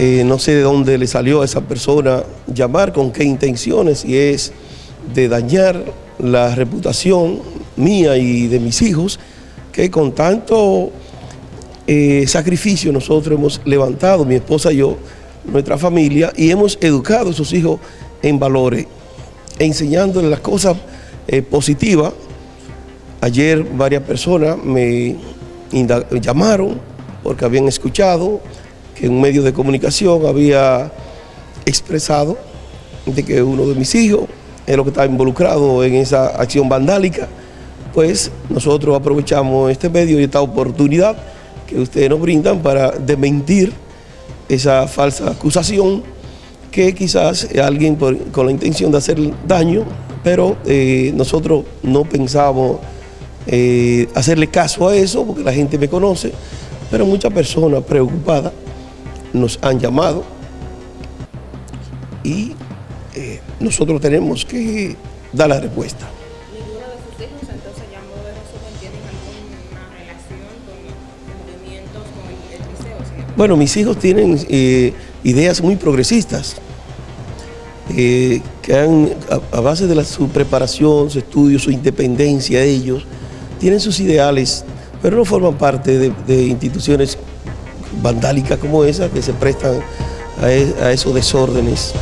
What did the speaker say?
Eh, no sé de dónde le salió a esa persona llamar, con qué intenciones, y es de dañar la reputación mía y de mis hijos, que con tanto eh, sacrificio nosotros hemos levantado, mi esposa y yo, nuestra familia, y hemos educado a sus hijos en valores, enseñándoles las cosas eh, positivas. Ayer varias personas me llamaron porque habían escuchado que un medio de comunicación había expresado de que uno de mis hijos es lo que estaba involucrado en esa acción vandálica, pues nosotros aprovechamos este medio y esta oportunidad que ustedes nos brindan para desmentir esa falsa acusación que quizás alguien con la intención de hacer daño, pero eh, nosotros no pensamos eh, hacerle caso a eso porque la gente me conoce, pero muchas personas preocupadas nos han llamado y eh, nosotros tenemos que dar la respuesta. ¿Ninguno de sus hijos entonces llamó de tienen alguna relación con movimientos con el, el liceo? Bueno, mis hijos tienen eh, ideas muy progresistas, eh, que han, a, a, base de la, su preparación, su estudio, su independencia, ellos tienen sus ideales, pero no forman parte de, de instituciones vandálicas como esa que se prestan a, a esos desórdenes.